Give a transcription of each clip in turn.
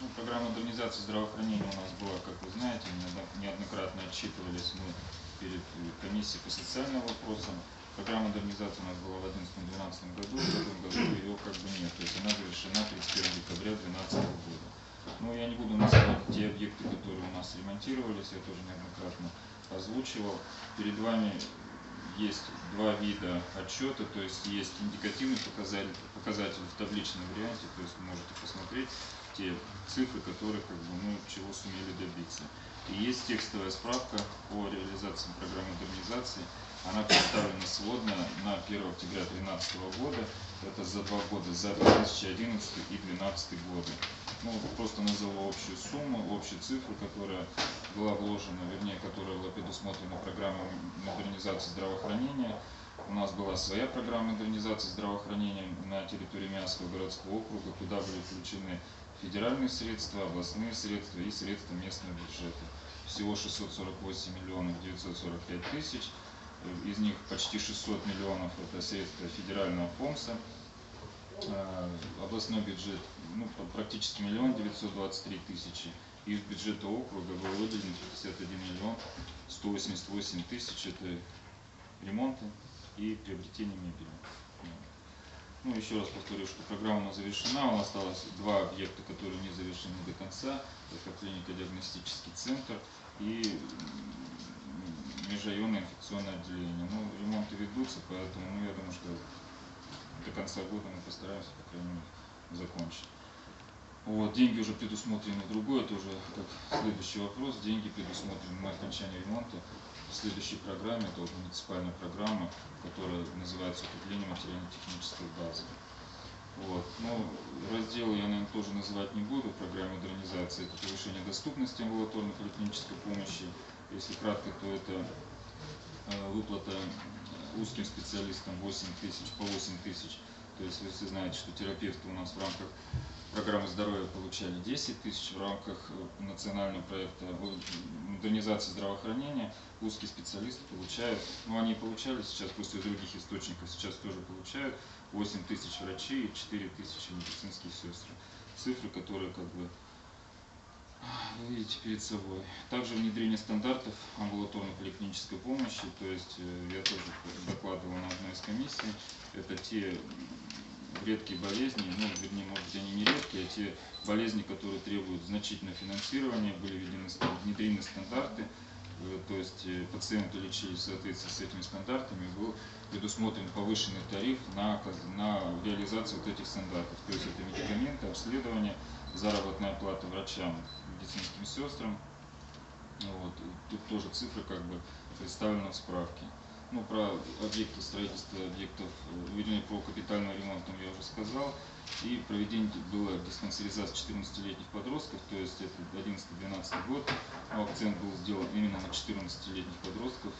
Ну, программа модернизации здравоохранения у нас была, как вы знаете, неодно- неоднократно отчитывались мы перед комиссией по социальным вопросам. Программа модернизации у нас была в 2011-2012 году, в этом году ее как бы нет, то есть она завершена 31 декабря 2012 года. Но я не буду называть те объекты, которые у нас ремонтировались, я тоже неоднократно озвучивал. Перед вами есть два вида отчета, то есть есть индикативный показатель, показатель в табличном варианте, то есть можете посмотреть те цифры, которые как бы, ну, чего сумели добиться. И есть текстовая справка по реализации программы модернизации. Она представлена сводно на 1 октября 2013 года. Это за два года, за 2011 и 2012 годы. Ну, просто назову общую сумму, общую цифру, которая была вложена, вернее, которая была предусмотрена программой модернизации здравоохранения. У нас была своя программа модернизации здравоохранения на территории Мянского городского округа, куда были включены федеральные средства, областные средства и средства местного бюджета. Всего 648 миллионов 945 тысяч. Из них почти 600 миллионов это средства федерального фонда, Э, областной бюджет ну, практически миллион девятьсот двадцать три тысячи. Из бюджета округа был выделен 51 миллион 188 тысяч. Это ремонты и приобретение мебели. Ну, еще раз повторю, что программа завершена. У нас осталось два объекта, которые не завершены до конца. Это клинико-диагностический центр и межрайонное инфекционное отделение. Ну, ремонты ведутся, поэтому ну, я думаю, что до конца года мы постараемся, по крайней мере, закончить. Вот, деньги уже предусмотрены другое, это уже как следующий вопрос. Деньги предусмотрены на окончание ремонта в следующей программе, это вот муниципальная программа, которая называется укрепление материально-технической базы. Вот. Ну, разделы я, наверное, тоже называть не буду в программе модернизации. Это повышение доступности амбулаторной поликлинической помощи. Если кратко, то это э, выплата э, узким специалистам 8 тысяч, по 8 тысяч. То есть вы все знаете, что терапевты у нас в рамках программы здоровья получали 10 тысяч, в рамках э, национального проекта модернизации здравоохранения узкие специалисты получают, ну они получали сейчас из других источников, сейчас тоже получают 8 тысяч врачей и 4 тысячи медицинские сестры. Цифры, которые как бы вы видите перед собой. Также внедрение стандартов амбулаторной поликлинической помощи, то есть э, я тоже докладывал на одной из комиссий, это те редкие болезни, ну, вернее, может быть, они не редкие, а те болезни, которые требуют значительного финансирования, были введены, внедрены стандарты, Э, то есть э, пациенты лечились в соответствии с этими стандартами, был предусмотрен повышенный тариф на, на реализацию вот этих стандартов. То есть это медикаменты, обследование, заработная плата врачам, медицинским сестрам. Вот. и Тут тоже цифры как бы представлены в справке. Ну, про объекты строительства объектов, э, вернее, про капитальный ремонт там я уже сказал. И проведение было диспансеризации 14-летних подростков, то есть это 11-12 год. Но акцент был сделан именно на 14-летних подростков.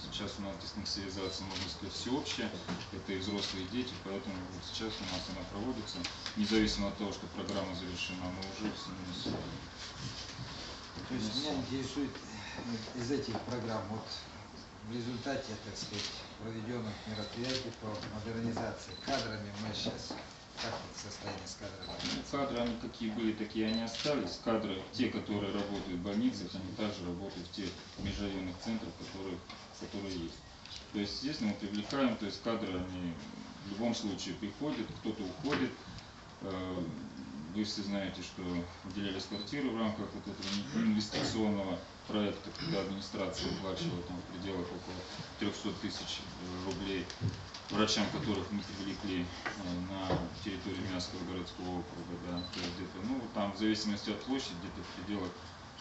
Сейчас у нас диспансеризация, можно сказать, всеобщая. Это и взрослые дети, поэтому вот сейчас у нас она проводится. Независимо от того, что программа завершена, мы уже в семейном То есть меня интересует из этих программ, вот в результате, так сказать, проведенных мероприятий по модернизации кадрами мы сейчас, как вот состояние с кадрами? Ну, кадры, они какие были, такие они остались. Кадры, те, которые работают в больницах, они также работают в тех межрайонных центрах, которые, которые есть. То есть, естественно, мы привлекаем, то есть кадры, они в любом случае приходят, кто-то уходит. Э, Вы все знаете, что выделялись квартиры в рамках вот этого инвестиционного проекта, когда администрация выплачивала там в пределах около 300 тысяч э, рублей врачам, которых мы привлекли э, на территории Мянского городского округа, да, то есть где-то, ну, там в зависимости от площади, где-то в пределах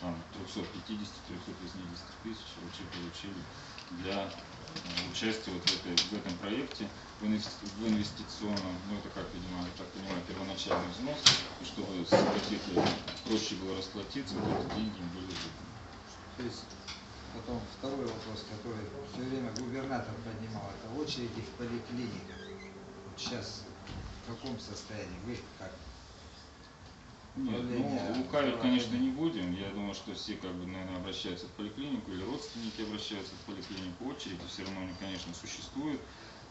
там 350-380 тысяч врачи получили для э, участия вот в, этой, в этом проекте, в инвести- инвестиционном, ну это как понимаю, я так понимаю, первоначальный взнос, и чтобы с ипотекой проще было расплатиться, вот эти деньги были выданы. То есть потом второй вопрос, который все время губернатор поднимал, это очереди в поликлиниках. Вот сейчас в каком состоянии? Вы как? Нет, ну, лукавить, конечно, не будем. Я думаю, что все, как бы, наверное, обращаются в поликлинику или родственники обращаются в поликлинику. Очереди все равно они, конечно, существуют,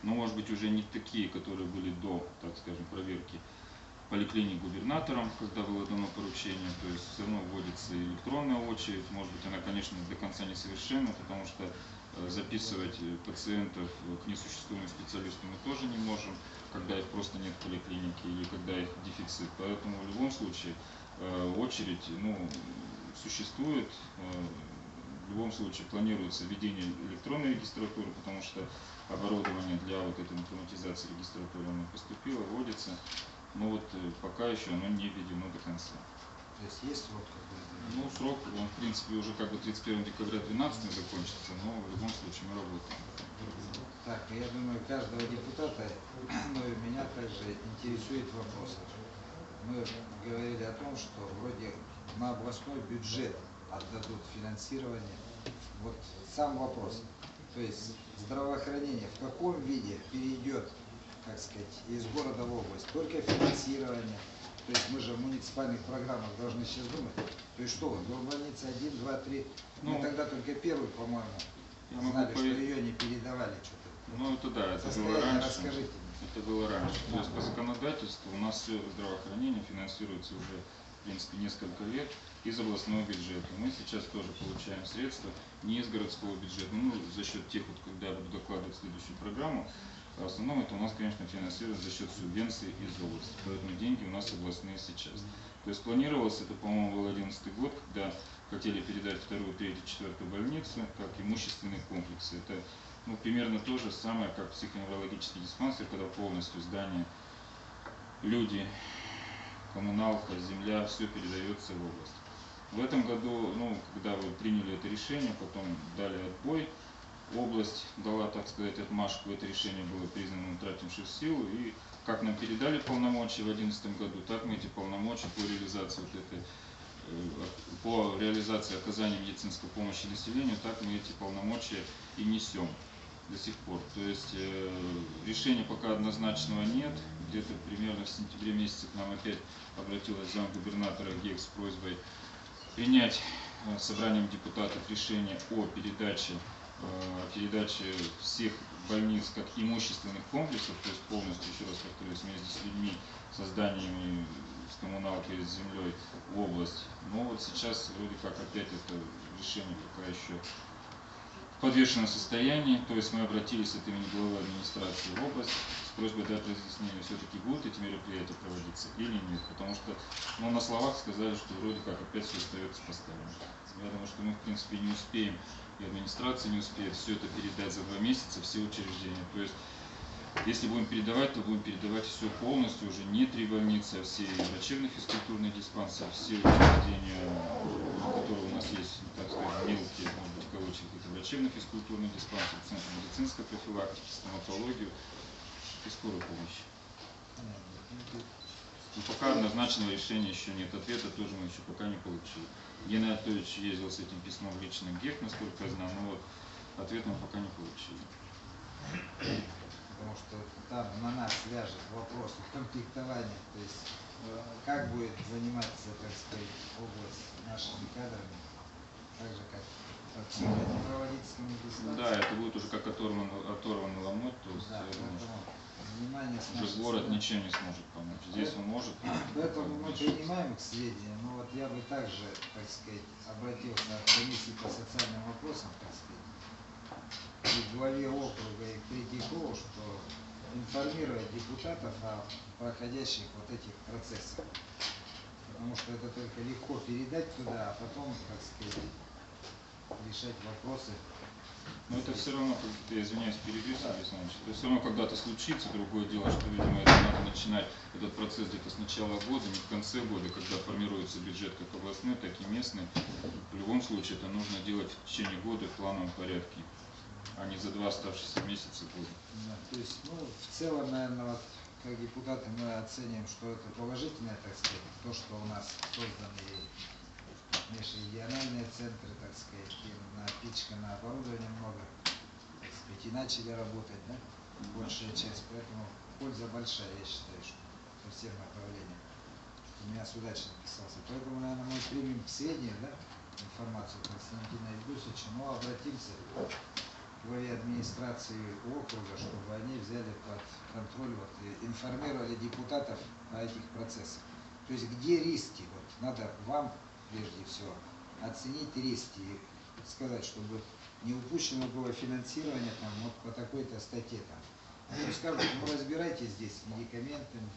но, может быть, уже не такие, которые были до, так скажем, проверки поликлиник губернатором, когда было дано поручение, то есть все равно вводится электронная очередь, может быть она, конечно, до конца несовершенна, потому что э, записывать пациентов к несуществуемым специалистам мы тоже не можем, когда их просто нет в поликлинике или когда их дефицит. Поэтому в любом случае э, очередь ну, существует, э, в любом случае планируется введение электронной регистратуры, потому что оборудование для вот этой информатизации регистратуры оно поступило, вводится, но вот э, пока еще оно не введено до конца. То есть есть срок какой-то? Ну, срок, он, в принципе, уже как бы 31 декабря 2012 закончится, но в любом случае мы работаем. Так, я думаю, каждого депутата, но и меня также интересует вопрос. Мы говорили о том, что вроде на областной бюджет отдадут финансирование. Вот сам вопрос. То есть здравоохранение в каком виде перейдет, так сказать, из города в область? Только финансирование. То есть мы же в муниципальных программах должны сейчас думать. То есть что, вот, больница 1, 2, 3. Мы Ну, тогда только первую, по-моему, знали, что ее не передавали что-то. Ну, это да, это было Состояние раньше. расскажите. Это было раньше. То есть по законодательству у нас все здравоохранение финансируется уже, в принципе, несколько лет из областного бюджета. Мы сейчас тоже получаем средства не из городского бюджета, ну, за счет тех, вот, когда я буду докладывать следующую программу, в основном это у нас, конечно, финансируется за счет субвенций из области. Поэтому деньги у нас областные сейчас. То есть планировалось, это, по-моему, был 2011 год, когда хотели передать вторую, третью, четвертую больницу, как имущественные комплексы. Это ну, примерно то же самое, как психоневрологический диспансер, когда полностью здание, люди, коммуналка, земля, все передается в область. В этом году, ну, когда вы приняли это решение, потом дали отбой, область дала, так сказать, отмашку, это решение было признано утратившим силу, и как нам передали полномочия в 2011 году, так мы эти полномочия по реализации вот этой э, по реализации оказания медицинской помощи населению, так мы эти полномочия и несем до сих пор. То есть э, решения пока однозначного нет. Где-то примерно в сентябре месяце к нам опять обратилась замгубернатора ГЕК с просьбой принять э, собранием депутатов решение о передаче, э, о передаче всех больниц как имущественных комплексов, то есть полностью, еще раз повторюсь, вместе с людьми, со зданиями, с коммуналкой, с землей в область. Но вот сейчас вроде как опять это решение пока еще подвешенном состоянии, то есть мы обратились от имени главы администрации в область с просьбой дать разъяснение, все-таки будут эти мероприятия проводиться или нет, потому что ну, на словах сказали, что вроде как опять все остается поставлено. Я думаю, что мы в принципе не успеем, и администрация не успеет все это передать за два месяца, все учреждения. То есть если будем передавать, то будем передавать все полностью, уже не три больницы, а все врачебно-физкультурные диспансеры, все учреждения, которые у нас есть, так сказать, мелкие, кавычках, это врачебно-физкультурный диспансер, центр медицинской профилактики, стоматологию и скорую помощь. Но пока однозначного решения еще нет, ответа тоже мы еще пока не получили. Геннадий Анатольевич ездил с этим письмом в личный ГЕК, насколько я знаю, но вот ответ мы пока не получили. Потому что там на нас ляжет вопрос комплектования, то есть э, как будет заниматься, так сказать, область нашими кадрами, так же как. Да, это будет уже как оторван, оторванный ломоть, то есть Да, поэтому внимание уже город стороны. ничем не сможет помочь. Здесь он может. Поэтому мы принимаем к сведению, но вот я бы также, так сказать, обратился к комиссии по социальным вопросам, так сказать, и главе округа, и Третьякову, что информировать депутатов о проходящих вот этих процессах. Потому что это только легко передать туда, а потом, так сказать, решать вопросы. Но это все равно, как- я извиняюсь, перебью, Сергей Александрович, это все равно когда-то случится, другое дело, что, видимо, это надо начинать, этот процесс где-то с начала года, не в конце года, когда формируется бюджет как областной, так и местный. В любом случае это нужно делать в течение года в плановом порядке, а не за два оставшихся месяца года. Да, То есть, ну, в целом, наверное, вот, как депутаты мы оцениваем, что это положительное, так сказать, то, что у нас созданы межрегиональные центры, так сказать, напичкано оборудование много, так сказать, и начали работать, да, большая часть, поэтому польза большая, я считаю, что по всем направлениям. У меня с удачей написался. Поэтому, наверное, мы примем к сведению, да, информацию Константина Евдусовича, но обратимся главе администрации округа, чтобы они взяли под контроль, вот, информировали депутатов о этих процессах. То есть где риски? Вот надо вам прежде всего оценить риски и сказать, чтобы не упущено было финансирование там вот по такой-то статье там. А то скажут, ну разбирайтесь здесь с медикаментами,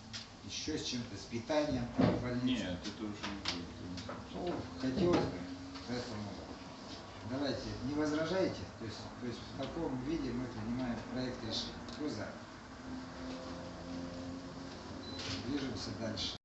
еще с чем-то, с питанием в больнице. Нет, это уже не будет. Ну, хотелось бы, поэтому давайте, не возражайте, то есть, то есть в таком виде мы принимаем проект решения. Кто за? Движемся дальше.